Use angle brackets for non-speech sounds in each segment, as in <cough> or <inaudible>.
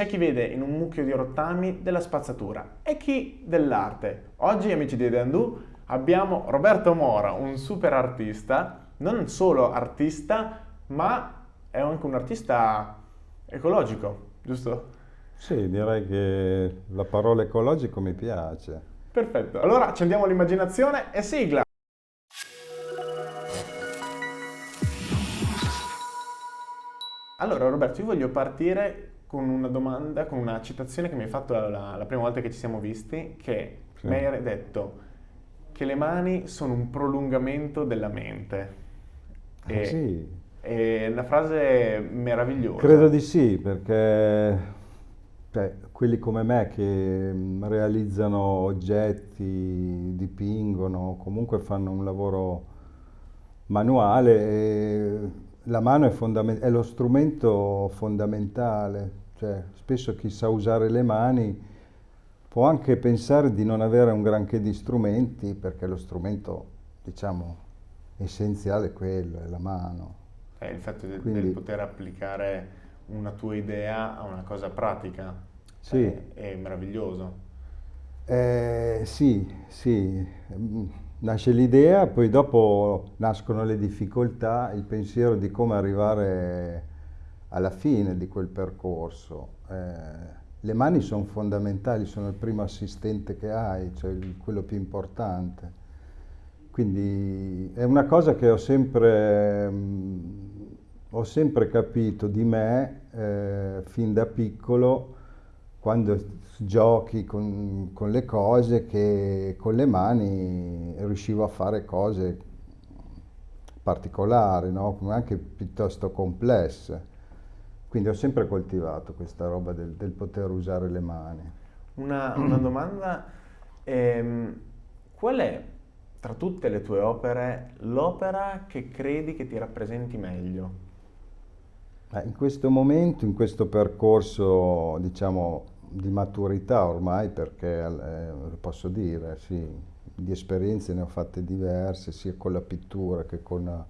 C'è chi vede in un mucchio di rottami della spazzatura e chi dell'arte. Oggi, amici di Dandù, abbiamo Roberto Mora, un super artista, non solo artista, ma è anche un artista ecologico, giusto? Sì, direi che la parola ecologico mi piace. Perfetto, allora accendiamo l'immaginazione e sigla! Allora Roberto, io voglio partire con una domanda, con una citazione che mi hai fatto la, la prima volta che ci siamo visti, che sì. mi hai detto che le mani sono un prolungamento della mente. Ah, e, sì. È una frase meravigliosa. Credo di sì, perché cioè, quelli come me che mm, realizzano oggetti, dipingono, comunque fanno un lavoro manuale, la mano è, è lo strumento fondamentale cioè, spesso chi sa usare le mani può anche pensare di non avere un granché di strumenti perché lo strumento, diciamo, essenziale è quello, è la mano. È il fatto di, Quindi, del poter applicare una tua idea a una cosa pratica. Sì. È, è meraviglioso. Eh, sì, sì. Nasce l'idea, poi dopo nascono le difficoltà, il pensiero di come arrivare alla fine di quel percorso. Eh, le mani sono fondamentali, sono il primo assistente che hai, cioè il, quello più importante. Quindi è una cosa che ho sempre, mh, mm, ho sempre capito di me eh, fin da piccolo quando giochi con, con, le cose che con le mani riuscivo a fare cose particolari, no? anche piuttosto complesse. Quindi ho sempre coltivato questa roba del, del poter usare le mani. Una, una <clears throat> domanda, ehm, qual è tra tutte le tue opere l'opera che credi che ti rappresenti meglio? In questo momento, in questo percorso, diciamo, di maturità ormai, perché eh, posso dire, sì, di esperienze ne ho fatte diverse, sia con la pittura che con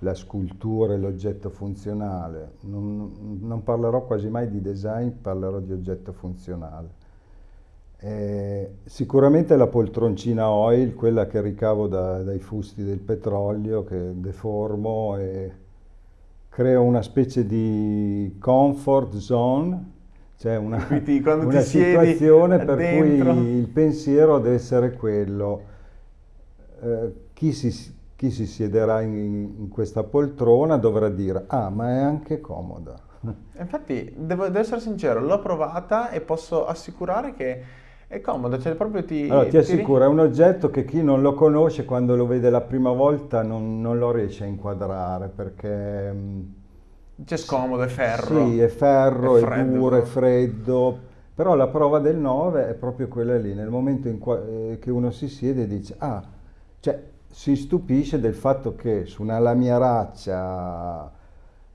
la scultura e l'oggetto funzionale. Non, non, parlerò quasi mai di design, parlerò di oggetto funzionale. Eh, sicuramente la poltroncina oil, quella che ricavo da, dai fusti del petrolio, che deformo e creo una specie di comfort zone, cioè una, Quindi, una situazione per dentro. cui il pensiero deve essere quello. Eh, chi si chi si siederà in, in, questa poltrona dovrà dire ah ma è anche comoda. <laughs> Infatti devo, devo essere sincero, l'ho provata e posso assicurare che è comoda, cioè proprio ti... Allora ti assicuro, è un oggetto che chi non lo conosce quando lo vede la prima volta non, non lo riesce a inquadrare perché... Mm, c'è scomodo, è ferro. Sì, è ferro, è, è duro, è freddo, però la prova del 9 è proprio quella lì, nel momento in cui, eh, che uno si siede e dice ah, cioè si stupisce del fatto che su una lamiaraccia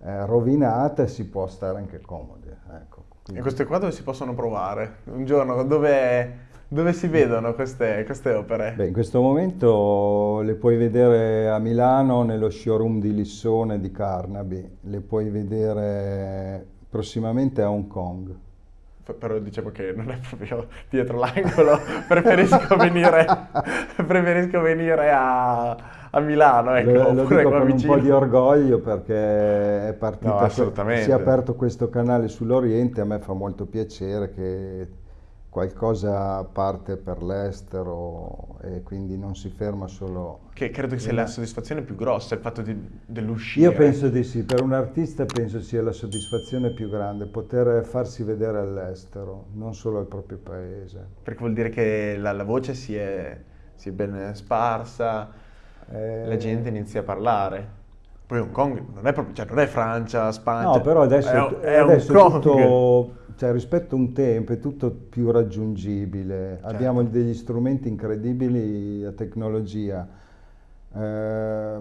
eh, rovinata si può stare anche comodi. Ecco, e queste qua dove si possono provare? Un giorno dove, dove si vedono queste, queste, opere? Beh, in questo momento le puoi vedere a Milano nello showroom di Lissone di Carnaby, le puoi vedere prossimamente a Hong Kong però diciamo che non è proprio dietro l'angolo, <laughs> preferisco venire, <laughs> preferisco venire a, a, Milano, ecco, lo, lo dico con vicino. un po' di orgoglio perché è partito, no, si è aperto questo canale sull'Oriente, a me fa molto piacere che qualcosa parte per l'estero e quindi non si ferma solo... Che credo che sia la soddisfazione più grossa, il fatto di, dell'uscire. Io penso di sì, per un artista penso sia la soddisfazione più grande, poter farsi vedere all'estero, non solo al proprio paese. Perché vuol dire che la, la voce si è, si è, ben sparsa, eh... la gente inizia a parlare. Poi Hong Kong non è proprio, cioè non è Francia, Spagna. No, però adesso è, è, adesso è tutto cioè, rispetto a un tempo è tutto più raggiungibile, certo. abbiamo degli strumenti incredibili a tecnologia. Eh,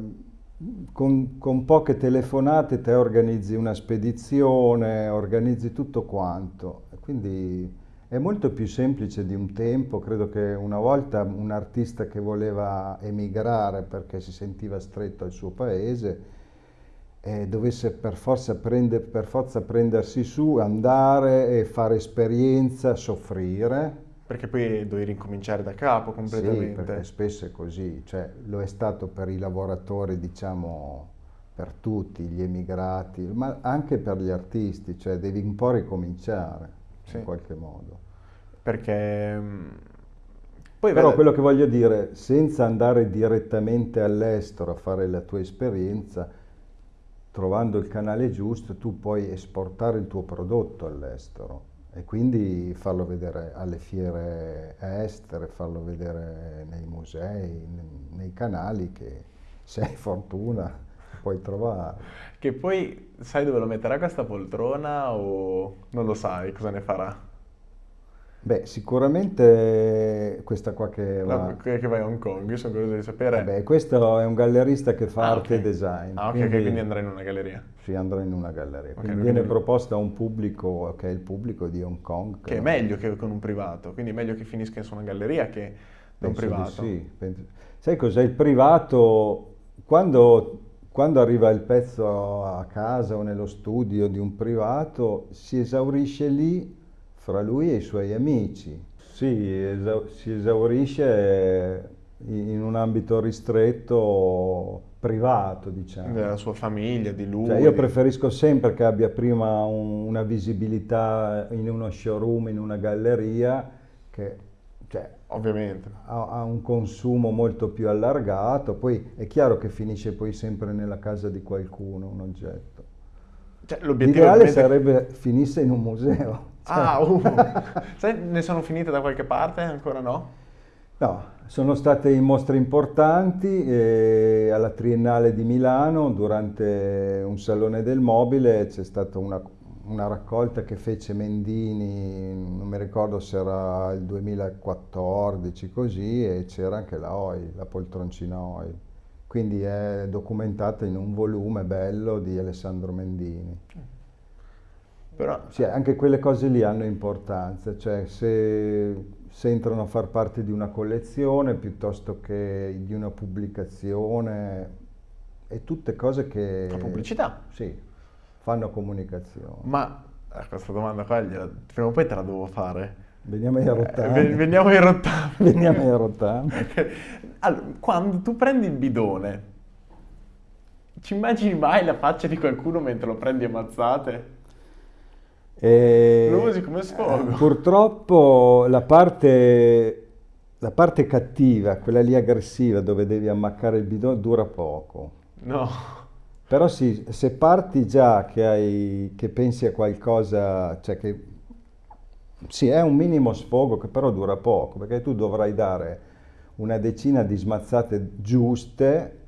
con, con, poche telefonate te organizzi una spedizione, organizzi tutto quanto. Quindi è molto più semplice di un tempo. Credo che una volta un artista che voleva emigrare perché si sentiva stretto al suo paese eh, dovesse per forza, prende, per forza prendersi su, andare e fare esperienza, soffrire. Perché poi dovevi ricominciare da capo completamente. Sì, perché spesso è così, cioè lo è stato per i lavoratori, diciamo, per tutti, gli emigrati, ma anche per gli artisti, cioè devi un po' ricominciare sì. in qualche modo. Perché... Mm, poi Però vede... quello che voglio dire, senza andare direttamente all'estero a fare la tua esperienza, trovando il canale giusto, tu puoi esportare il tuo prodotto all'estero e quindi farlo vedere alle fiere estere, farlo vedere nei musei, nei canali che se hai fortuna puoi trovare. Che poi sai dove lo metterà questa poltrona o non lo sai cosa ne farà? Beh, sicuramente questa qua che va... No, che vai a Hong Kong, io sono curioso di sapere... Beh, questo è un gallerista che fa ah, arte okay. e design. Ah, ok, quindi, quindi andrà in una galleria. Sì, andrà in una galleria. Okay, quindi viene proposta a un pubblico che è il pubblico di Hong Kong. Che, che è meglio che con un privato, quindi è meglio che finisca su una galleria che da un privato. sì, penso... Sai cos'è il privato? Quando, quando arriva il pezzo a casa o nello studio di un privato, si esaurisce lì fra lui e i suoi amici. Sì, esa si esaurisce in un ambito ristretto, privato, diciamo. Della sua famiglia, di lui. Cioè, io preferisco sempre che abbia prima un, una visibilità in uno showroom, in una galleria, che cioè, Ovviamente. Ha, ha, un consumo molto più allargato, poi è chiaro che finisce poi sempre nella casa di qualcuno un oggetto. Cioè, L'ideale sarebbe finisse in un museo. <laughs> Ah, uh. <laughs> Sai, ne sono finite da qualche parte? Ancora no? No, sono state in mostre importanti eh, alla Triennale di Milano durante un salone del mobile c'è stata una, una, raccolta che fece Mendini, non mi ricordo se era il 2014 così e c'era anche la OI, la poltroncina OI. Quindi è documentata in un volume bello di Alessandro Mendini. Però sì, anche quelle cose lì hanno importanza, cioè se, se, entrano a far parte di una collezione piuttosto che di una pubblicazione, e tutte cose che... La pubblicità? Sì, fanno comunicazione. Ma eh, questa domanda qua, prima o poi te la devo fare. Veniamo ai rottami. Eh, veniamo ai rottami. <laughs> veniamo ai rottami. <laughs> allora, quando tu prendi il bidone, ci immagini mai la faccia di qualcuno mentre lo prendi a mazzate? E, lo usi come sfogo. Eh, purtroppo la parte, la parte cattiva, quella lì aggressiva dove devi ammaccare il bidone, dura poco. No. Però sì, se parti già che, hai, che pensi a qualcosa, cioè che sì, è un minimo sfogo che però dura poco, perché tu dovrai dare una decina di smazzate giuste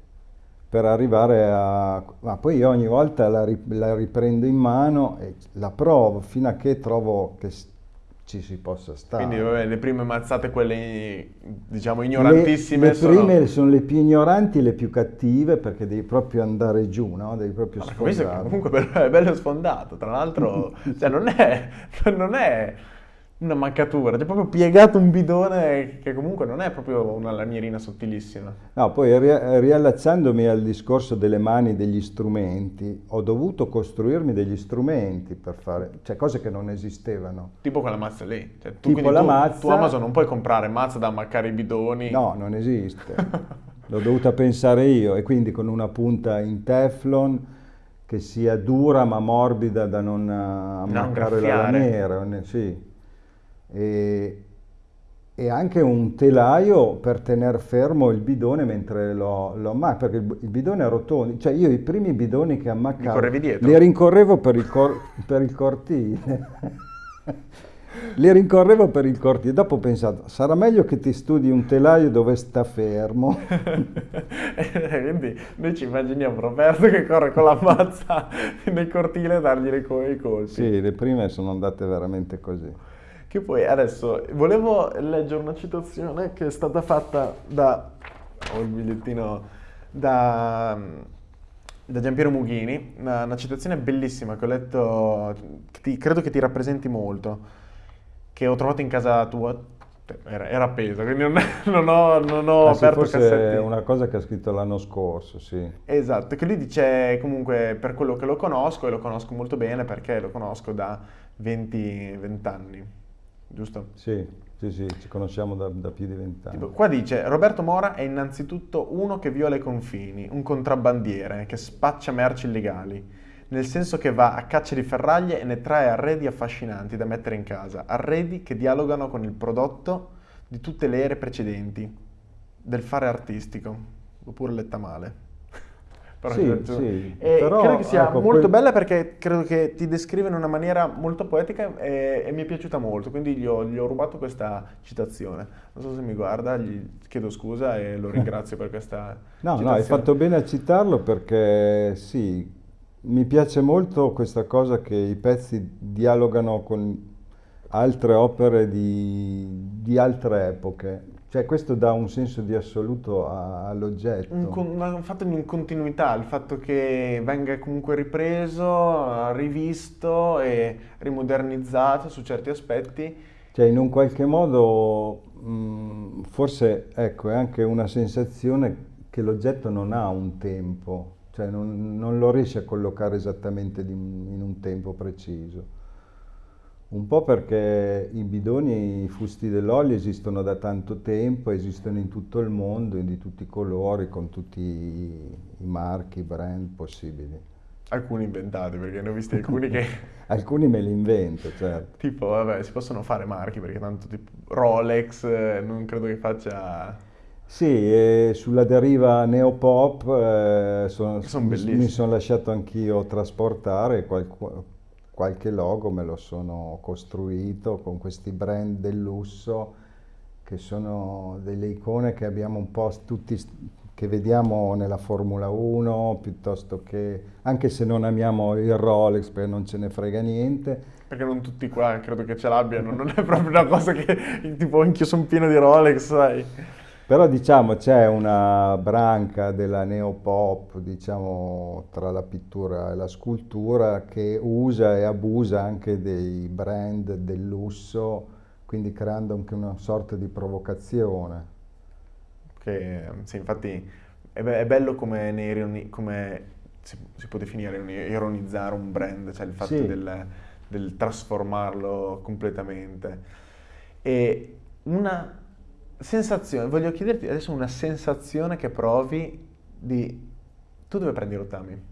per arrivare a... Ma poi io ogni volta la, la, riprendo in mano e la provo fino a che trovo che ci si possa stare. Quindi vabbè, le prime mazzate, quelle diciamo ignorantissime, le, le sono... prime sono le più ignoranti e le più cattive perché devi proprio andare giù, no? Devi proprio sfondare. Comunque è bello sfondato, tra l'altro <laughs> cioè, non è... Non è una mancatura, c'è proprio piegato un bidone che comunque non è proprio una lamierina sottilissima. No, poi riallacciandomi al discorso delle mani degli strumenti, ho dovuto costruirmi degli strumenti per fare, cioè cose che non esistevano. Tipo quella mazza lì, cioè, tu, tipo la tu, mazza... Tu Amazon non puoi comprare mazza da ammaccare i bidoni. No, non esiste. <laughs> L'ho dovuta pensare io e quindi con una punta in teflon che sia dura ma morbida da non ammaccare non la lamiera, sì e, e anche un telaio per tenere fermo il bidone mentre lo, lo ammacco, perché il, il bidone è rotondo, cioè io i primi bidoni che ammaccavo li rincorrevo per il, cor, per il cortile. <laughs> li rincorrevo per il cortile. Dopo ho pensato, sarà meglio che ti studi un telaio dove sta fermo. <laughs> Quindi noi ci immaginiamo Roberto che corre con la mazza <laughs> nel cortile a dargli i colpi. Sì, le prime sono andate veramente così. Che poi adesso volevo leggere una citazione che è stata fatta da, ho il bigliettino, da, da Giampiero Mughini, una, una, citazione bellissima che ho letto, che ti, credo che ti rappresenti molto, che ho trovato in casa tua, Era, era appeso, quindi non, <laughs> non ho, non ho Ah, aperto sì, cassetti. è una cosa che ha scritto l'anno scorso, sì. Esatto, che lui dice comunque per quello che lo conosco, e lo conosco molto bene perché lo conosco da 20, 20 anni, giusto? Sì, sì, sì, ci conosciamo da, da più di vent'anni. Qua dice Roberto Mora è innanzitutto uno che viola i confini, un contrabbandiere che spaccia merci illegali, nel senso che va a caccia di ferraglie e ne trae arredi affascinanti da mettere in casa, arredi che dialogano con il prodotto di tutte le ere precedenti, del fare artistico, oppure letta male. Però Sì, sì, e però, credo che sia ecco, molto quel- bella perché credo che ti descrive in una maniera molto poetica e, e mi è piaciuta molto, quindi gli ho, gli ho rubato questa citazione. Non so se mi guarda, gli chiedo scusa e lo <laughs> ringrazio per questa No, no, citazione. hai fatto bene a citarlo perché sì, mi piace molto questa cosa che i pezzi dialogano con altre opere di, di altre epoche. Cioè questo dà un senso di assoluto all'oggetto. Un, con- fatto di continuità, il fatto che venga comunque ripreso, rivisto e rimodernizzato su certi aspetti. Cioè in un qualche modo mh, forse ecco, è anche una sensazione che l'oggetto non ha un tempo, cioè non, non lo riesce a collocare esattamente in un tempo preciso. Un po' perché i bidoni e i fusti dell'olio esistono da tanto tempo, esistono in tutto il mondo, di tutti i colori, con tutti i, marchi, i brand possibili. Alcuni inventati, perché ne ho visti alcuni che <laughs> Alcuni me li invento, certo. tipo, vabbè, si possono fare marchi perché tanto tipo Rolex eh, non credo che faccia... Sì, e sulla deriva neopop eh, Che son mi, sono lasciato anch'io trasportare, qualcu- qualche logo me lo sono costruito con questi brand del lusso che sono delle icone che abbiamo un po' tutti, che vediamo nella Formula 1, piuttosto che, anche se non amiamo il Rolex perché non ce ne frega niente, Perché non tutti qua credo che ce l'abbiano, non è proprio una cosa che tipo anch'io sono pieno di Rolex, sai. Però diciamo c'è una branca della neopop, diciamo, tra la pittura e la scultura che usa e abusa anche dei brand del lusso, quindi creando anche una sorta di provocazione. Che sì, infatti è, be- è bello come, ne ironi- come si, si può definire ironizzare un brand, cioè il fatto Sì. del, del trasformarlo completamente. E una sensazione, voglio chiederti adesso una sensazione che provi di... Tu dove prendi i rottami?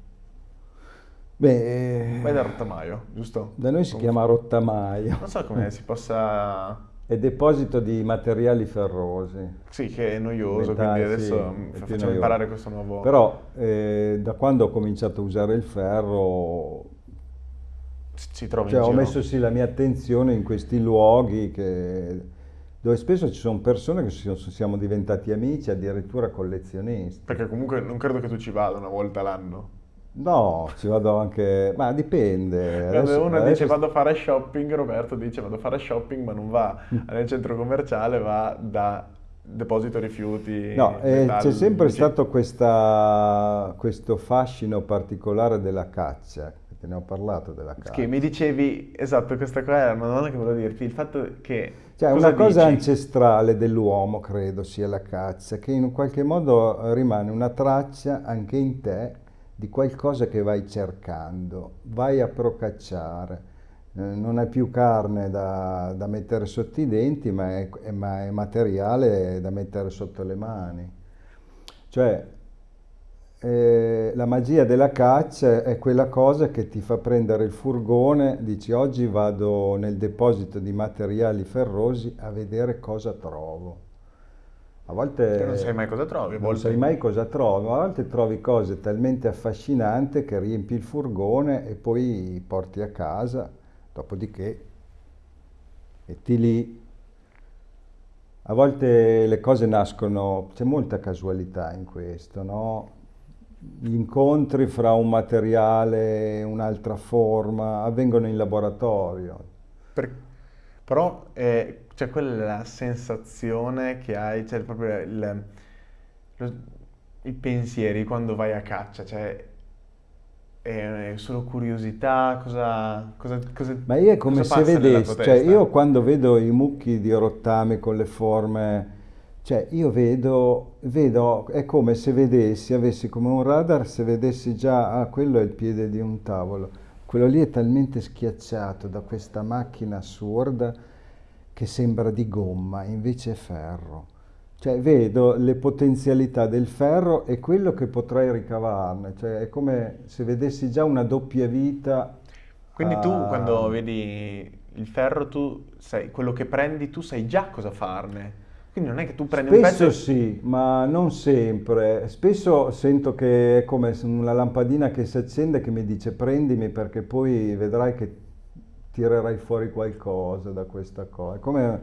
Beh, Vai dal eh, rottamaio, giusto? da noi si chiama rottamaio, Non so come si possa... <laughs> è deposito di materiali ferrosi. Sì, che è noioso, Metalli, quindi adesso sì, facciamo noioso. imparare questo nuovo... Però eh, da quando ho cominciato a usare il ferro ci, ci trovi Cioè, ho messo sì la mia attenzione in questi luoghi che- dove spesso ci sono persone che si- siamo diventati amici, addirittura collezionisti. Perché comunque non credo che tu ci vada una volta l'anno. No, ci vado anche, ma dipende. Quando Adesso- uno adesso dice vado a fare shopping, Roberto dice vado a fare shopping, ma non va <laughs> nel centro commerciale, va da deposito rifiuti. No, eh, c'è sempre dici- stato questa- questo fascino particolare della caccia, te ne ho parlato della caccia. Che mi dicevi, esatto, questa qua era una domanda che volevo dirti, il fatto che... Cioè, cosa una cosa dici? ancestrale dell'uomo, credo, sia la caccia, che in qualche modo rimane una traccia anche in te di qualcosa che vai cercando, vai a procacciare. Eh, non è più carne da, da mettere sotto i denti, ma è, è- ma è materiale da mettere sotto le mani. Cioè, eh, la magia della caccia è quella cosa che ti fa prendere il furgone, dici oggi vado nel deposito di materiali ferrosi a vedere cosa trovo. A volte Che non sai mai cosa trovi, non sai mai cosa trovi, a volte trovi cose talmente affascinanti che riempi il furgone e poi porti a casa, dopodiché metti lì. A volte le cose nascono, c'è molta casualità in questo, no? Gli incontri fra un materiale e un'altra forma avvengono in laboratorio. Per- Però eh, cioè, quella è la sensazione che hai, cioè proprio il, lo- i pensieri quando vai a caccia, cioè è solo curiosità? Cosa, cosa, cosa Ma io è come se vedessi, cioè io quando vedo i mucchi di rottami con le forme, cioè io vedo, vedo, è come se vedessi, avessi come un radar, se vedessi già, ah, quello è il piede di un tavolo, quello lì è talmente schiacciato da questa macchina assurda che sembra di gomma, invece è ferro. Cioè vedo le potenzialità del ferro e quello che potrei ricavarne, cioè è come se vedessi già una doppia vita. Quindi tu a- quando vedi il ferro, tu sai, quello che prendi, tu sai già cosa farne. Quindi non è che tu prendi un pezzo Spesso sì, ma non sempre. Spesso sento che è come una lampadina che si accende che mi dice prendimi perché poi vedrai che tirerai fuori qualcosa da questa cosa. Come,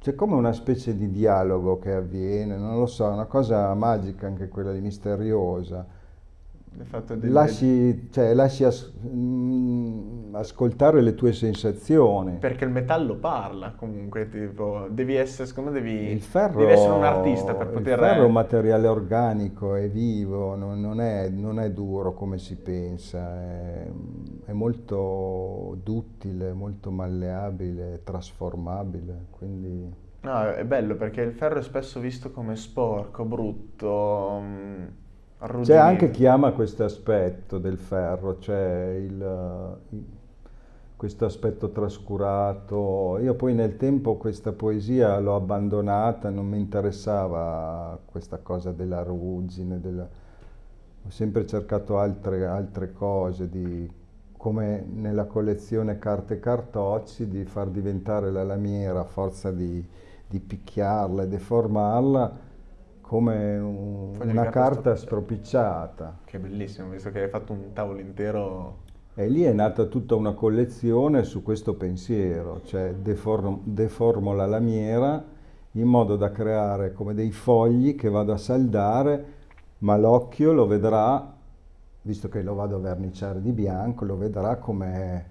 c'è come una specie di dialogo che avviene, non lo so, è una cosa magica anche quella di misteriosa. Il fatto del- Lasci, cioè, lasci as- mm, ascoltare le tue sensazioni. Perché il metallo parla comunque, tipo, devi essere, secondo me devi, Il ferro, devi essere un artista per il poter... ferro è un materiale organico, è vivo, non, non è, non è duro come si pensa, è, è molto duttile, molto malleabile, trasformabile, quindi No, è bello perché il ferro è spesso visto come sporco, brutto, mm, c'è arrugginito. anche chi ama questo aspetto del ferro, cioè il, il- questo aspetto trascurato. Io poi nel tempo questa poesia l'ho abbandonata, non mi interessava questa cosa della ruggine, della- ho sempre cercato altre, altre cose, di, come nella collezione carte cartocci, di far diventare la lamiera a forza di, di picchiarla e deformarla come un- una carta stropicciata. Che bellissimo, visto che hai fatto un tavolo intero. E lì è nata tutta una collezione su questo pensiero, cioè deform- deformo la lamiera in modo da creare come dei fogli che vado a saldare, ma l'occhio lo vedrà, visto che lo vado a verniciare di bianco, lo vedrà come,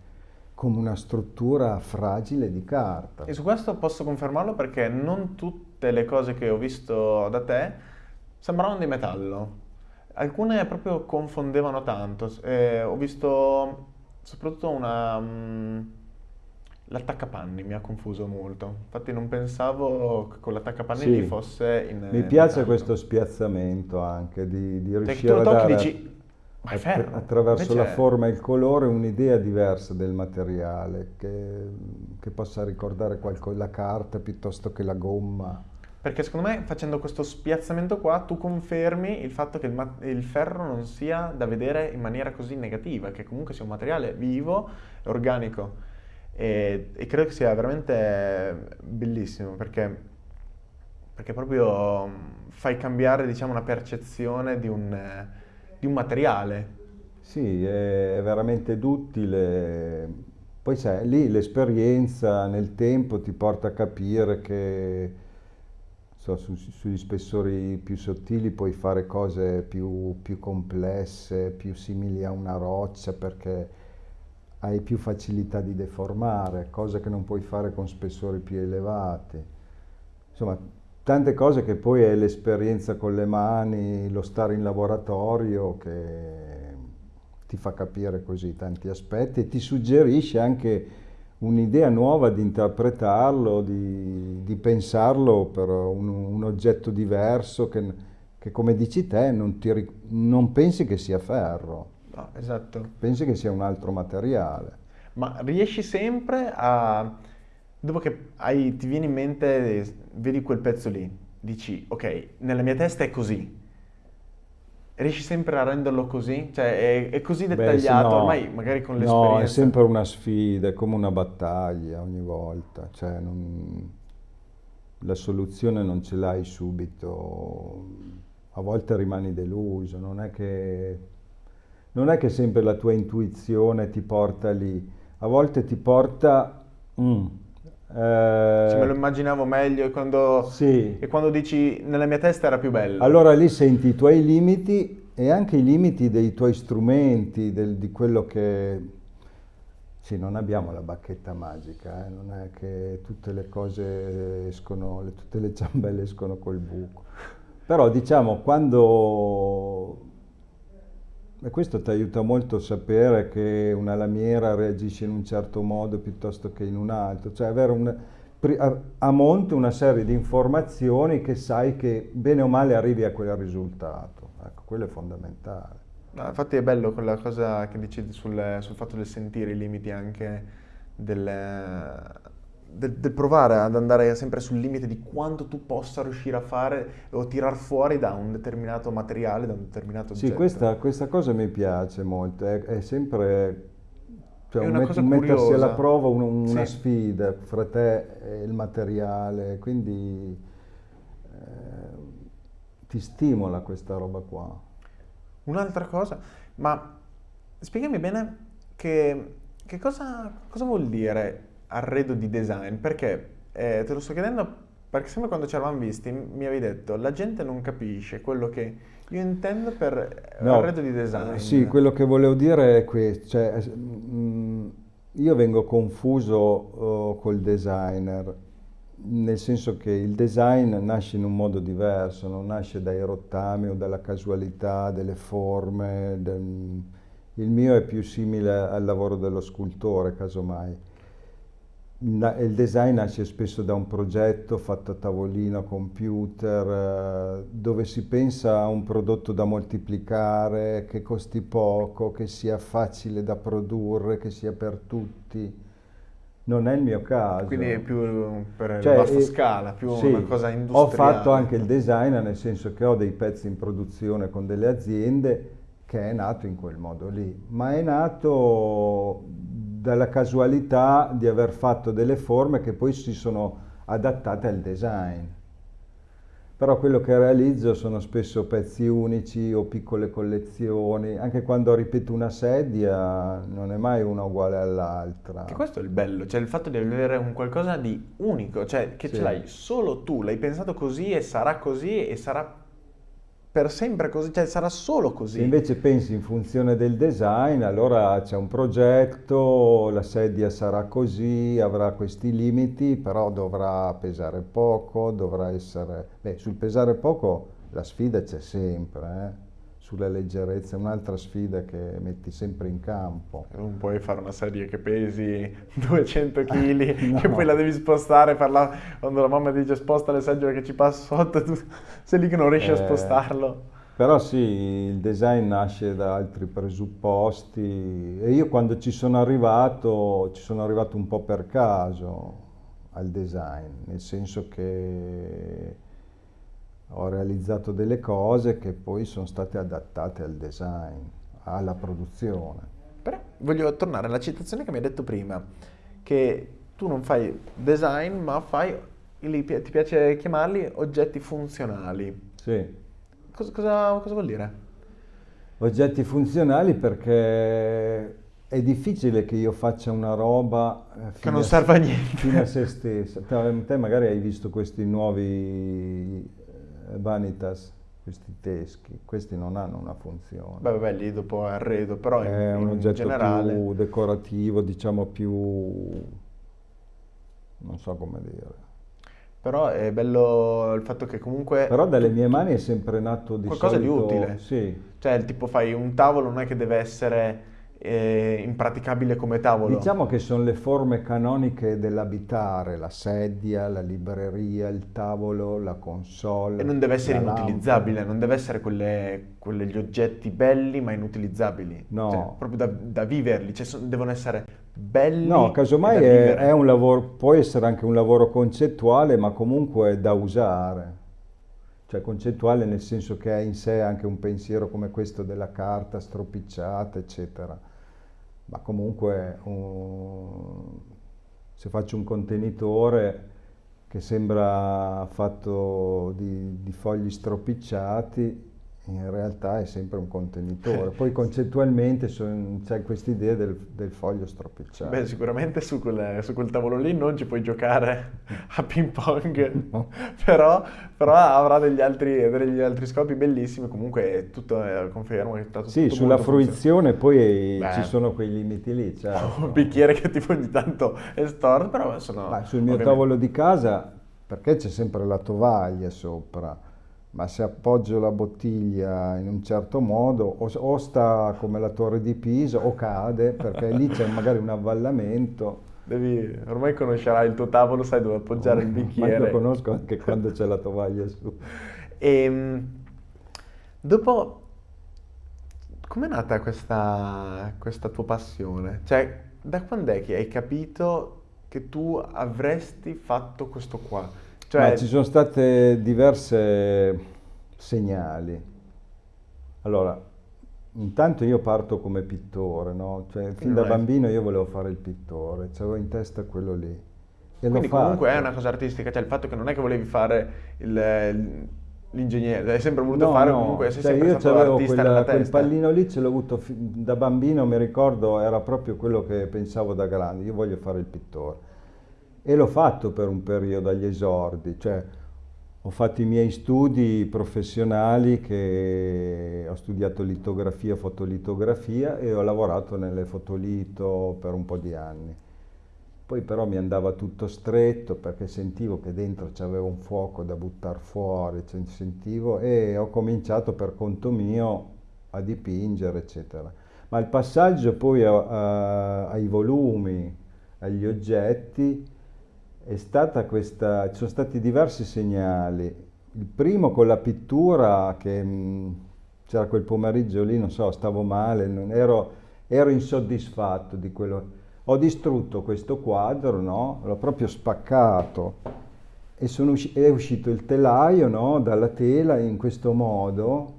come una struttura fragile di carta. E su questo posso confermarlo perché non tutte le cose che ho visto da te sembravano di metallo. Alcune proprio confondevano tanto. Eh, ho visto soprattutto una... mm, l'attaccapanni mi ha confuso molto. Infatti non pensavo che con l'attaccapanni Sì. fosse in Mi piace metallo. questo spiazzamento anche, di, di riuscire a dare... dici... Attra- ferro. attraverso la forma e il colore un'idea diversa del materiale che, che possa ricordare qualco- la carta piuttosto che la gomma. Perché secondo me facendo questo spiazzamento qua tu confermi il fatto che il, il ferro non sia da vedere in maniera così negativa, che comunque sia un materiale vivo e organico. E, e credo che sia veramente bellissimo perché, perché proprio mm, fai cambiare diciamo, una percezione di un, di un materiale. Sì, è veramente duttile. Poi sai, lì l'esperienza nel tempo ti porta a capire che so, su- sugli spessori più sottili puoi fare cose più, più complesse, più simili a una roccia perché hai più facilità di deformare, cose che non puoi fare con spessori più elevati. Insomma, tante cose che poi è l'esperienza con le mani, lo stare in laboratorio che ti fa capire così tanti aspetti e ti suggerisce anche un'idea nuova di interpretarlo, di, di pensarlo per un, un oggetto diverso che, che, come dici te, non, ti non pensi che sia ferro, No, esatto. pensi che sia un altro materiale. Ma riesci sempre a... Dopo che hai- ti viene in mente, vedi quel pezzo lì, dici, ok, nella mia testa è così. Riesci sempre a renderlo così? Cioè, è, è così Beh, sì, dettagliato, no. ormai magari con No, è l'esperienza. sempre una sfida, è come una battaglia ogni volta, cioè non- la soluzione non ce l'hai subito, a volte rimani deluso, non è che, non è che sempre la tua intuizione ti porta lì, a volte ti porta... mm, Cioè, me lo immaginavo meglio e quando, sì, e quando dici nella mia testa era più bello. allora lì senti i tuoi limiti e anche i limiti dei tuoi strumenti, del- di quello che... Sì, non abbiamo la bacchetta magica, eh, Non è che tutte le cose escono, tutte le <laughs> ciambelle escono col buco. Però diciamo, quando E questo ti aiuta molto a sapere che una lamiera reagisce in un certo modo piuttosto che in un altro, cioè avere un, a, monte una serie di informazioni che sai che bene o male arrivi a quel risultato. Ecco, quello è fondamentale. No, infatti è bello quella cosa che dici sul, sul fatto del sentire i limiti anche del, del, del, provare ad andare sempre sul limite di quanto tu possa riuscire a fare o tirar fuori da un determinato materiale, da un determinato oggetto. Sì, questa, questa cosa mi piace molto, è, è sempre cioè, è una met- cosa mettersi curiosa. alla prova un- una Sì. sfida fra te e il materiale, quindi eh, ti stimola questa roba qua. Un'altra cosa, ma spiegami bene che, che cosa, cosa vuol dire arredo di design? Perché eh, te lo sto chiedendo perché sempre quando ci eravamo visti mi avevi detto la gente non capisce quello che io intendo per No, arredo di design. Sì, quello che volevo dire è questo, cioè, es- mm, io vengo confuso oh, col designer, nel senso che il design nasce in un modo diverso, non nasce dai rottami o dalla casualità delle forme, del- il mio è più simile al lavoro dello scultore, casomai. Il design nasce spesso da un progetto fatto a tavolino, computer, eh, dove si pensa a un prodotto da moltiplicare, che costi poco, che sia facile da produrre, che sia per tutti. Non è il mio caso. Quindi è più per Cioè, vasta eh, scala, più sì, una cosa Ho industriale. fatto anche il design, nel senso che ho dei pezzi in produzione con delle aziende che è nato in quel modo lì, ma è nato dalla casualità di aver fatto delle forme che poi si sono adattate al design. Però quello che realizzo sono spesso pezzi unici o piccole collezioni, anche quando ripeto una sedia non è mai una uguale all'altra. Che questo è il bello, cioè il fatto di avere un qualcosa di unico, cioè che Sì. ce l'hai solo tu, l'hai pensato così e sarà così e sarà per sempre così, cioè sarà solo così. Se invece pensi in funzione del design, allora c'è un progetto, la sedia sarà così, avrà questi limiti, però dovrà pesare poco, dovrà essere... Beh, sul pesare poco la sfida c'è sempre, eh. Sulla leggerezza è un'altra sfida che metti sempre in campo. Non puoi fare una serie che pesi <laughs> 200 kg, <laughs> No. che poi la devi spostare per la... quando la mamma dice sposta le seggiole che ci passa sotto, tu sei lì che non riesci a Eh, spostarlo. Però sì, il design nasce da altri presupposti e io quando ci sono arrivato, ci sono arrivato un po' per caso al design, nel senso che ho realizzato delle cose che poi sono state adattate al design, alla produzione. Però voglio tornare alla citazione che mi hai detto prima, che tu non fai design, ma fai, li- ti piace chiamarli oggetti funzionali. Sì. Cosa, cosa- cosa vuol dire? Oggetti funzionali perché è difficile che io faccia una roba eh, Che fine non serve a niente. fine a se stessa. Te, magari hai visto questi nuovi eh, vanitas, questi teschi, questi non hanno una funzione. Beh, vabbè, lì dopo arredo, però in, è un in oggetto generale... più decorativo, diciamo più... non so come dire. Però è bello il fatto che comunque... Però dalle mie mani è sempre nato di Qualcosa di solito... utile. Sì. Cioè, tipo fai un tavolo, non è che deve essere impraticabile come tavolo. Diciamo che sono le forme canoniche dell'abitare, la sedia, la libreria, il tavolo, la console. E non deve essere la lampada. inutilizzabile, non deve essere quelle, quegli oggetti belli ma inutilizzabili. No. Cioè, proprio da, da viverli, cioè, son- devono essere belli No, casomai è, è un lavoro, può essere anche un lavoro concettuale, ma comunque da usare. Cioè concettuale nel senso che ha in sé anche un pensiero come questo della carta stropicciata, eccetera. Ma comunque un- se faccio un contenitore che sembra fatto di, di fogli stropicciati, in realtà è sempre un contenitore. <laughs> Poi concettualmente c'è questa idea del, del foglio stropicciato. Beh, sicuramente su quel, su quel tavolo lì non ci puoi giocare <laughs> a ping pong, No. <laughs> però, però avrà degli altri, degli altri scopi bellissimi. Comunque è tutto, eh, confermo che è stato Sì, sulla fruizione poi Beh. ci sono quei limiti lì, funzionale. Un bicchiere che tipo ogni tanto è storto, però sono... Ma sul mio ovviamente- tavolo di casa, perché c'è sempre la tovaglia sopra, ma se appoggio la bottiglia in un certo modo o, o sta come la torre di Pisa o cade perché lì c'è magari un avvallamento. Devi, ormai conoscerai il tuo tavolo, sai dove appoggiare il bicchiere. Ma lo conosco anche quando c'è la tovaglia su. E ehm, dopo, com'è nata questa, questa tua passione? Cioè, da quando è che hai capito che tu avresti fatto questo qua? Cioè... Ma ci sono state diverse segnali. Allora, intanto io parto come pittore, no? Cioè, fin da bambino io volevo fare il pittore, avevo in testa quello lì. E Quindi comunque fatto. è una cosa artistica, cioè il fatto che non è che volevi fare l'ingegnere, hai sempre voluto no, fare no. comunque, sei cioè, sempre io stato artista quella, nella quel pallino lì ce l'ho avuto da bambino, mi ricordo, era proprio quello che pensavo da grande, io voglio fare il pittore. E l'ho fatto per un periodo agli esordi, cioè ho fatto i miei studi professionali che ho studiato litografia, fotolitografia e ho lavorato nelle fotolito per un po' di anni. Poi però mi andava tutto stretto perché sentivo che dentro c'aveva un fuoco da buttare fuori, cioè sentivo e ho cominciato per conto mio a dipingere, eccetera. Ma il passaggio poi a, a, ai volumi, agli oggetti, questa, ci sono stati diversi segnali. Il primo con la pittura che mh, c'era quel pomeriggio lì, non so, stavo male, ero, ero, insoddisfatto di quello. Ho distrutto questo quadro, no? L'ho proprio spaccato e usci- è uscito il telaio no? dalla tela in questo modo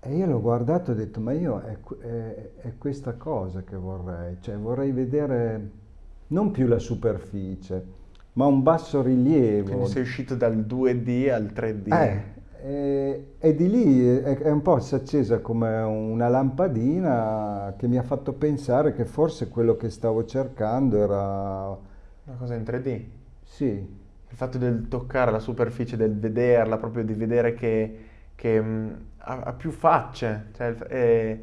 e io l'ho guardato e ho detto ma io è, è, è questa cosa che vorrei, cioè vorrei vedere non più la superficie, ma un basso rilievo. Quindi sei uscito dal 2D al 3D. Eh, e, e, di lì è, è, un po' si è accesa come una lampadina che mi ha fatto pensare che forse quello che stavo cercando era... Una cosa in 3D? Sì. Il fatto del toccare la superficie, del vederla, proprio di vedere che, che mh, ha, ha, più facce. Cioè, è,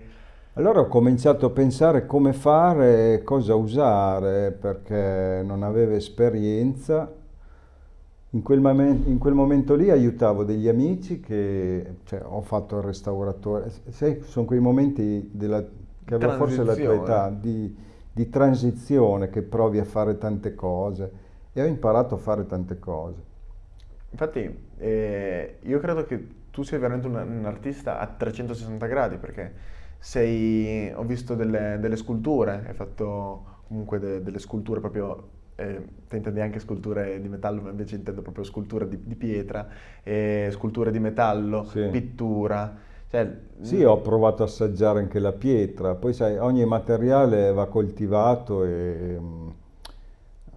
allora ho cominciato a pensare come fare, cosa usare, perché non avevo esperienza. In quel, momento, in quel momento lì aiutavo degli amici che, cioè, ho fatto il restauratore. Sai, sono quei momenti della, che avevo forse la tua età, di, di transizione, che provi a fare tante cose e ho imparato a fare tante cose. Infatti, eh, io credo che tu sia veramente un, un artista a 360 gradi, perché sei, ho visto delle, delle, sculture, hai fatto comunque de, delle sculture proprio, eh, te intendi anche sculture di metallo, ma invece intendo proprio sculture di, di pietra, eh, sculture di metallo, sì. pittura. Cioè, sì, ho provato a assaggiare anche la pietra, poi sai, ogni materiale va coltivato e...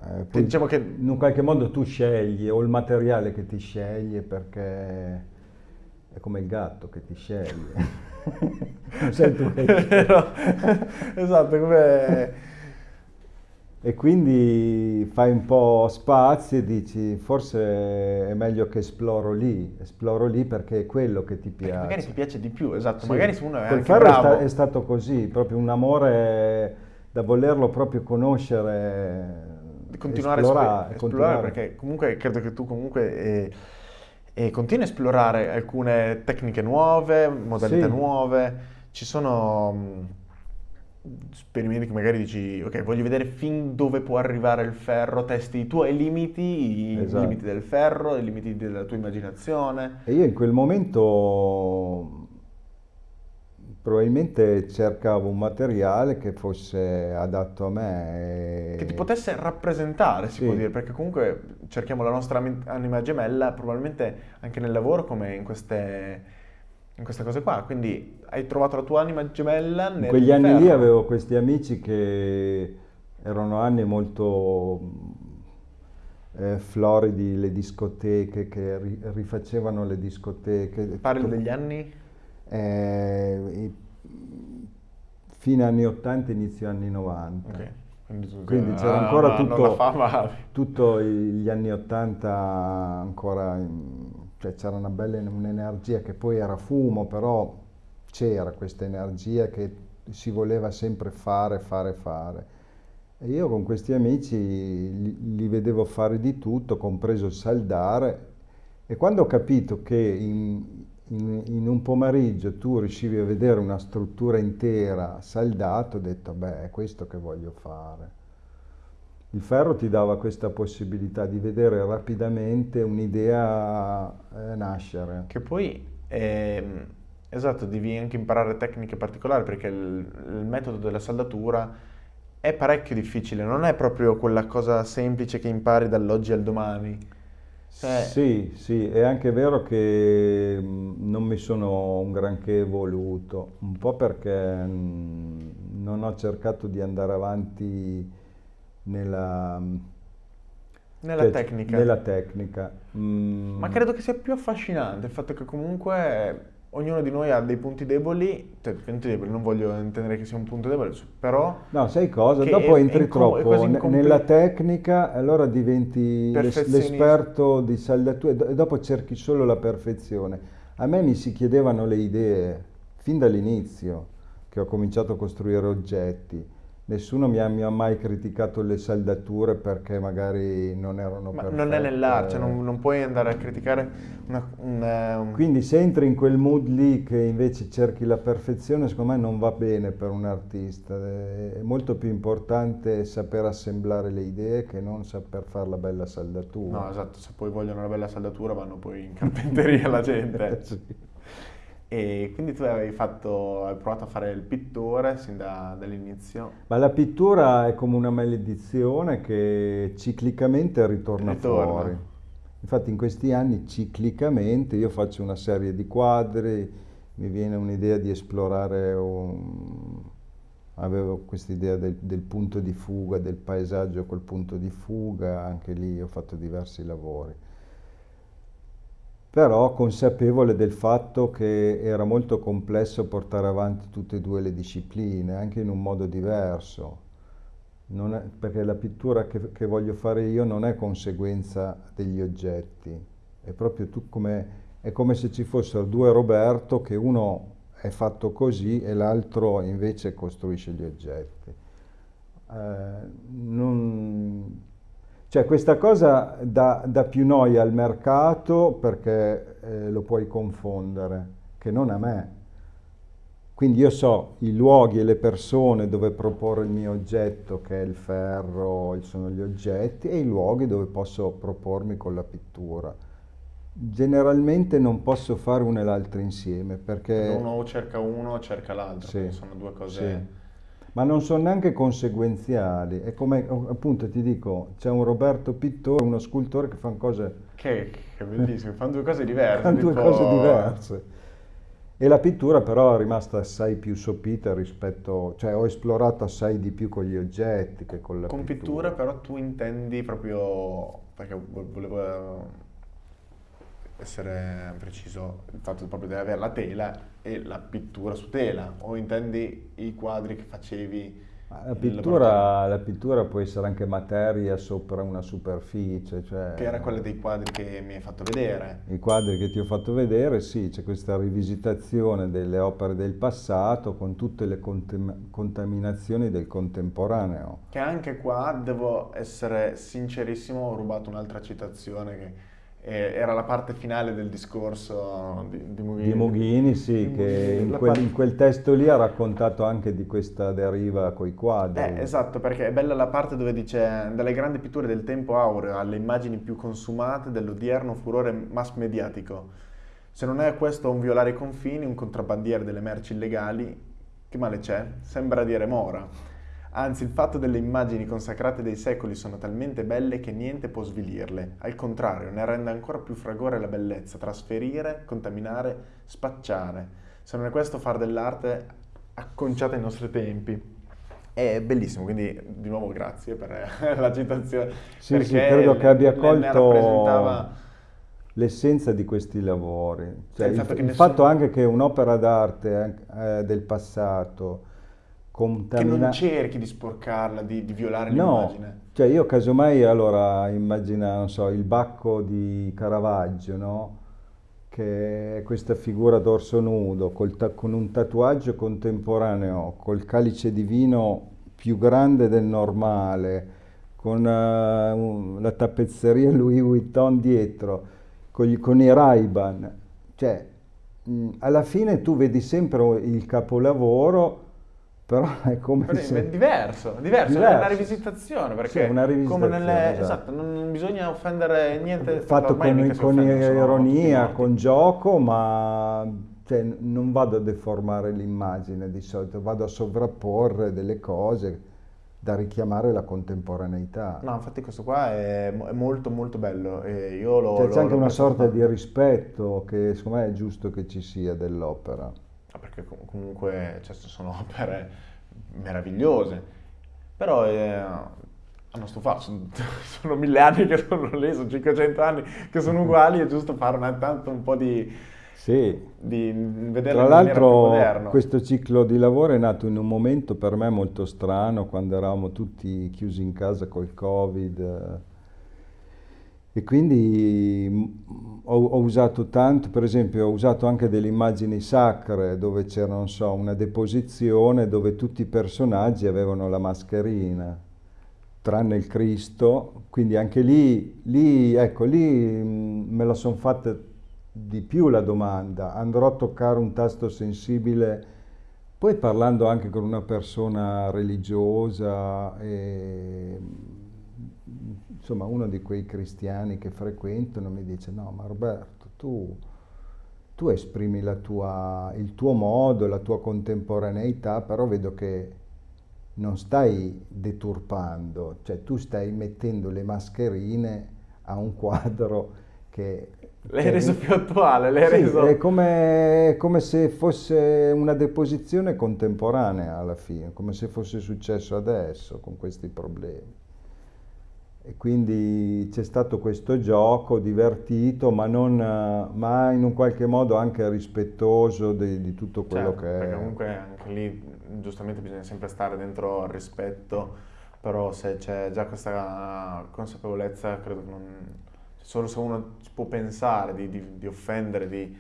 Eh, poi diciamo che in un qualche modo tu scegli, o il materiale che ti sceglie perché è come il gatto che ti sceglie. <laughs> non sei tu che esatto, come... E quindi fai un po' spazio e dici forse è meglio che esploro lì, esploro lì perché è quello che ti piace. Perché magari ti piace di più, esatto, sì. magari se uno è Quel anche bravo. È, è stato così, proprio un amore da volerlo proprio conoscere, continuare esplorare, a esplorare, perché comunque credo che tu comunque... Eh, e continui a esplorare alcune tecniche nuove, modalità sì. nuove. Ci sono mm, esperimenti che magari dici, ok, voglio vedere fin dove può arrivare il ferro, testi i tuoi limiti, esatto. i limiti del ferro, i limiti della tua immaginazione. E io in quel momento probabilmente cercavo un materiale che fosse adatto a me. E... Che ti potesse rappresentare, si sì. può dire, perché comunque cerchiamo la nostra anima gemella probabilmente anche nel lavoro come in queste, in queste cose qua. Quindi hai trovato la tua anima gemella nel In quegli anni lì avevo questi amici che erano anni molto eh, floridi, le discoteche, che rifacevano le discoteche. Parli degli anni? Eh, fine anni 80, inizio anni 90. Okay. Quindi, Quindi c'era ancora tutto, tutto, gli anni 80 ancora, cioè c'era una bella un'energia che poi era fumo, però c'era questa energia che si voleva sempre fare, fare, fare. E io con questi amici li, li vedevo fare di tutto, compreso il saldare, E quando ho capito che in, in, in, un pomeriggio tu riuscivi a vedere una struttura intera saldata, ho detto, beh, è questo che voglio fare. Il ferro ti dava questa possibilità di vedere rapidamente un'idea eh, nascere. Che poi, eh, esatto, devi anche imparare tecniche particolari perché il, il metodo della saldatura è parecchio difficile, non è proprio quella cosa semplice che impari dall'oggi al domani. Cioè... Sì, sì, è anche vero che mm, non mi sono un granché evoluto, un po' perché mm, non ho cercato di andare avanti nella, nella te- tecnica. Nella tecnica. Mm. Ma credo che sia più affascinante il fatto che comunque ognuno di noi ha dei punti deboli, cioè punti deboli, non voglio intendere che sia un punto debole, però... No, sai cosa? Dopo è, entri è troppo nella tecnica, allora diventi l'esperto di saldatura e dopo cerchi solo la perfezione. A me mi si chiedevano le idee fin dall'inizio, che ho cominciato a costruire oggetti Nessuno mi ha, mi ha, mai criticato le saldature perché magari non erano Ma perfette. non è nell'arte, cioè non, non, puoi andare a criticare una, una, un... Quindi se entri in quel mood lì che invece cerchi la perfezione, secondo me non va bene per un artista. È molto più importante saper assemblare le idee che non saper fare la bella saldatura. No, esatto, se poi vogliono una bella saldatura vanno poi in carpenteria la gente. <laughs> sì. E quindi tu avevi fatto, hai provato a fare il pittore sin da, dall'inizio? Ma la pittura è come una maledizione che ciclicamente ritorna, ritorna, fuori. Infatti in questi anni ciclicamente io faccio una serie di quadri, mi viene un'idea di esplorare un... Avevo questa idea del, del punto di fuga, del paesaggio col punto di fuga, anche lì ho fatto diversi lavori però consapevole del fatto che era molto complesso portare avanti tutte e due le discipline, anche in un modo diverso. È, perché la pittura che, che, voglio fare io non è conseguenza degli oggetti, è proprio come, è come se ci fossero due Roberto che uno è fatto così e l'altro invece costruisce gli oggetti. Eh, non, cioè questa cosa dà, dà, più noia al mercato perché eh, lo puoi confondere, che non a me. Quindi io so i luoghi e le persone dove proporre il mio oggetto, che è il ferro, sono gli oggetti, e i luoghi dove posso propormi con la pittura. Generalmente non posso fare uno e l'altro insieme perché... Uno cerca uno o cerca l'altro, sì, sono due cose... Sì ma non sono neanche conseguenziali. È come appunto ti dico, c'è un Roberto Pittore, uno scultore che fanno cose... Che, che bellissimo, fanno due cose diverse. Fanno due cose diverse. E la pittura però è rimasta assai più sopita rispetto, cioè ho esplorato assai di più con gli oggetti che con la con pittura. Con pittura però tu intendi proprio, perché volevo essere preciso il fatto proprio di avere la tela e la pittura su tela o intendi i quadri che facevi la pittura, la pittura, può essere anche materia sopra una superficie. Cioè, che era quella dei quadri che mi hai fatto vedere. I quadri che ti ho fatto vedere, sì, c'è questa rivisitazione delle opere del passato con tutte le contaminazioni del contemporaneo. Che anche qua, devo essere sincerissimo, ho rubato un'altra citazione che era la parte finale del discorso di, di Mughini. Di Mughini, sì, di che Mughini. In, quel, parte... in, quel, testo lì ha raccontato anche di questa deriva coi quadri. Eh, esatto, perché è bella la parte dove dice dalle grandi pitture del tempo aureo alle immagini più consumate dell'odierno furore mass mediatico. Se non è questo un violare i confini, un contrabbandiere delle merci illegali, che male c'è? Sembra dire Mora. Anzi, il fatto delle immagini consacrate dei secoli sono talmente belle che niente può svilirle. Al contrario, ne rende ancora più fragore la bellezza, trasferire, contaminare, spacciare. Se non è questo far dell'arte acconciata ai nostri tempi. È bellissimo, quindi di nuovo grazie per <laughs> la citazione. Sì, sì, credo che abbia colto l'essenza di questi lavori. Cioè, il, il, fatto, il nessun... fatto, anche che un'opera d'arte eh, del passato contamina... Che non cerchi di sporcarla, di, di violare no, l'immagine. Cioè io casomai allora immagina, non so, il bacco di Caravaggio, no? Che è questa figura dorso nudo, con un tatuaggio contemporaneo, col calice di vino più grande del normale, con uh, la tappezzeria Louis Vuitton dietro, con, gli, con i Ray-Ban, cioè mh, alla fine tu vedi sempre il capolavoro, però è come Però se... È diverso, diverso, è una rivisitazione, perché Sì, una rivisitazione, come nelle... esatto. esatto, non bisogna offendere niente, fatto con, con ironia, con gioco, ma cioè, non vado a deformare l'immagine di solito, vado a sovrapporre delle cose da richiamare la contemporaneità. No, infatti questo qua è, è molto molto bello e io lo... Cioè, lo- c'è anche una sorta di tanto. rispetto che secondo me è giusto che ci sia dell'opera. Com- comunque cioè, sono <laughs> opere meravigliose, però eh, hanno stufato, sono, <laughs> sono mille anni che sono lì, sono 500 anni che sono uguali, è giusto fare una, tanto un po' di, Sì, di vederle Tra l'altro questo ciclo di lavoro è nato in un momento per me molto strano, quando eravamo tutti chiusi in casa col Covid. Eh, E quindi mm, ho, ho usato tanto, per esempio ho usato anche delle immagini sacre dove c'era, non so, una deposizione dove tutti i personaggi avevano la mascherina, tranne il Cristo, quindi anche lì, lì ecco, lì mm, me la sono fatta di più la domanda, andrò a toccare un tasto sensibile, poi parlando anche con una persona religiosa, e, insomma uno di quei cristiani che frequentano mi dice no ma Roberto tu, tu esprimi la tua- il tuo modo, la tua contemporaneità, però vedo che non stai deturpando, cioè tu stai mettendo le mascherine a un quadro che... L'hai reso più attuale, l'hai Sì, reso... è come, è come se fosse una deposizione contemporanea alla fine, come se fosse successo adesso con questi problemi. E quindi c'è stato questo gioco divertito, ma, non, ma in un qualche modo anche rispettoso di, di tutto quello Certo, che perché è. comunque anche lì giustamente bisogna sempre stare dentro al rispetto, però se c'è già questa consapevolezza, credo che non... Solo se uno può pensare di, di- di offendere, di...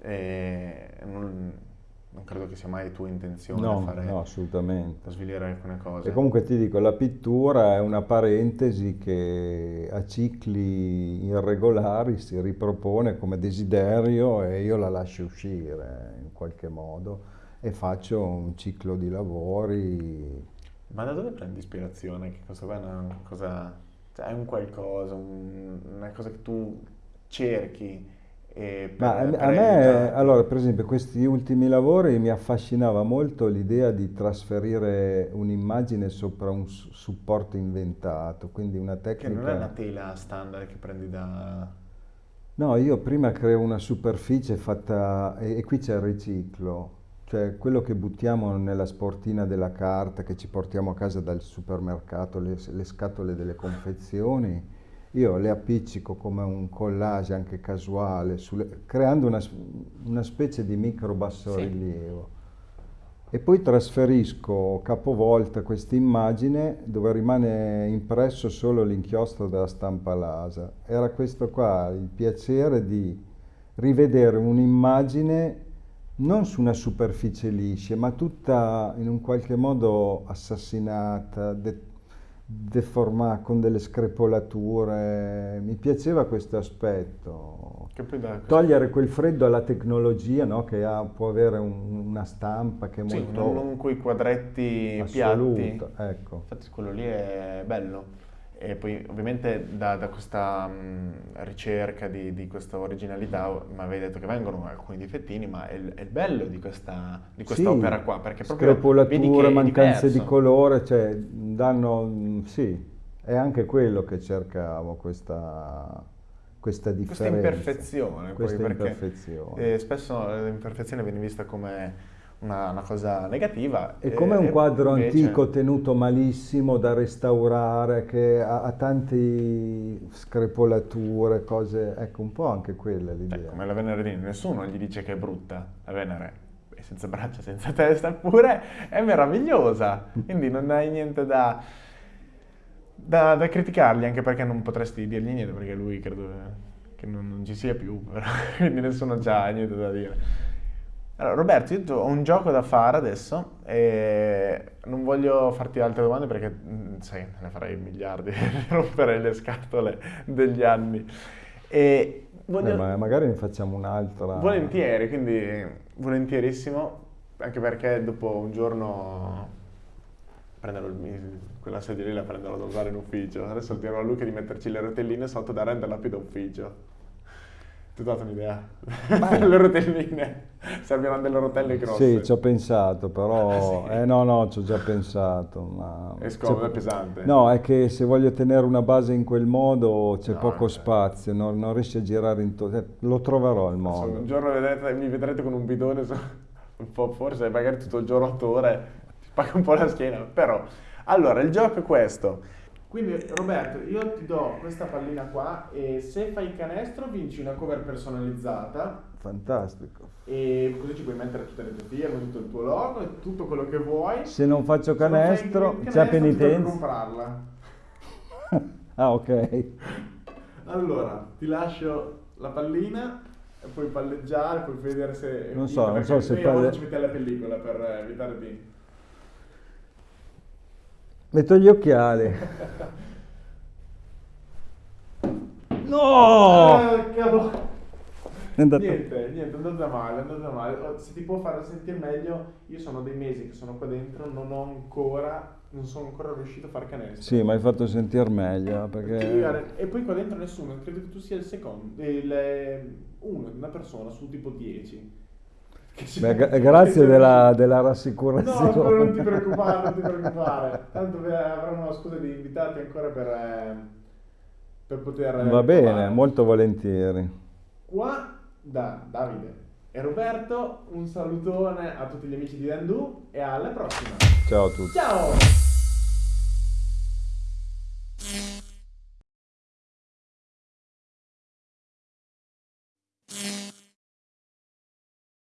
eh, non, non credo che sia mai tua intenzione No, fare, no, assolutamente. svilire alcune cose. E comunque ti dico, la pittura è una parentesi che a cicli irregolari si ripropone come desiderio e io la lascio uscire in qualche modo e faccio un ciclo di lavori. Ma da dove prendi ispirazione? Che cosa è una cosa... Cioè, è un qualcosa, un- una cosa che tu cerchi per, Ma a, a me, allora, per esempio, questi ultimi lavori mi affascinava molto l'idea di trasferire un'immagine sopra un supporto inventato, quindi una Che tecnica... non è una tela standard che prendi da... No, io prima creo una superficie fatta, e, e qui c'è il riciclo, cioè quello che buttiamo nella sportina della carta, che ci portiamo a casa dal supermercato, le, le scatole delle confezioni, io le appiccico come un collage anche casuale, sulle- creando una, una specie di micro bassorilievo. E poi trasferisco capovolta questa immagine dove rimane impresso solo l'inchiostro della stampa LASA. Era questo qua, il piacere di rivedere un'immagine non su una superficie liscia, ma tutta in un qualche modo assassinata, de- deformata, con delle screpolature. Mi piaceva questo aspetto. Togliere quel freddo alla tecnologia, no? Che ha- può avere un- una stampa che è Sì, molto non, non quei quadretti assoluta. piatti. Ecco. Infatti quello lì è bello. E poi ovviamente da, da questa mh, ricerca di, di questa originalità, mi avevi detto che vengono alcuni difettini, ma è il, è il bello di questa, di questa Sì, opera qua, perché proprio screpolature, mancanze di colore, cioè danno, mm, sì, è anche quello che cercavo, questa, questa Questa differenza. imperfezione, poi, Questa perché imperfezione. eh, spesso l'imperfezione viene vista come una, una cosa negativa. È e- come un quadro invece- antico tenuto malissimo da restaurare, che ha, ha tante screpolature, cose, ecco un po' anche quella Cioè, l'idea. come la Venere di nessuno gli dice che è brutta, la Venere senza braccia, senza testa, eppure è meravigliosa, <laughs> quindi non hai niente da, da, da criticargli, anche perché non potresti dirgli niente, perché lui credo che non, non ci sia più, però, <laughs> quindi nessuno ha niente da dire. Allora, Roberto, io ho un gioco da fare adesso e non voglio farti altre domande perché, mm, sai, ne farei miliardi, <laughs> rompere le scatole degli anni. E voglio... eh, magari ne facciamo un'altra. Volentieri, quindi volentierissimo, anche perché dopo un giorno prenderò il, quella sedia lì la prenderò da usare in ufficio. Adesso dirò a Luca di metterci le rotelline sotto da renderla più da ufficio. Ti ho dato un'idea? <laughs> le rotelline, serviranno delle rotelle grosse. Sì, ci ho pensato, però... <laughs> sì. Eh no, no, ci ho già pensato. Ma... È scomodo, è pesante. No, è che se voglio tenere una base in quel modo c'è no, poco spazio, non, non, riesci a girare intorno. Eh, lo troverò il modo. un giorno vedrete, mi vedrete con un bidone, un po' forse magari tutto il giorno otto ore, ti paga un po' la schiena, però... Allora, il gioco è questo. Quindi Roberto, io ti do questa pallina qua e se fai il canestro vinci una cover personalizzata. Fantastico. E così ci puoi mettere tutte le tue firme, tutto il tuo logo e tutto quello che vuoi. Se non faccio canestro, canestro c'è penitenza. comprarla. <laughs> ah, ok. Allora, ti lascio la pallina e puoi palleggiare, puoi vedere se... Non so, non so se... Palle... ci metti la pellicola per evitare di... Metto gli occhiali. no! Eh, cavolo. Niente, niente, è andata male, è andata male. Oh, se ti può fare sentire meglio, io sono dei mesi che sono qua dentro, non ho ancora, non sono ancora riuscito a fare canestro. Sì, mi hai fatto sentire meglio, perché... E poi qua dentro nessuno, credo che tu sia il secondo, il, uno, una persona su tipo 10. Beh, grazie della, della, rassicurazione. No, non ti preoccupare, non ti preoccupare. Tanto avranno una scusa di invitati ancora per, eh, per poter... Va bene, provare. molto volentieri. Qua da Davide e Roberto un salutone a tutti gli amici di Dandu e alla prossima. Ciao a tutti. Ciao!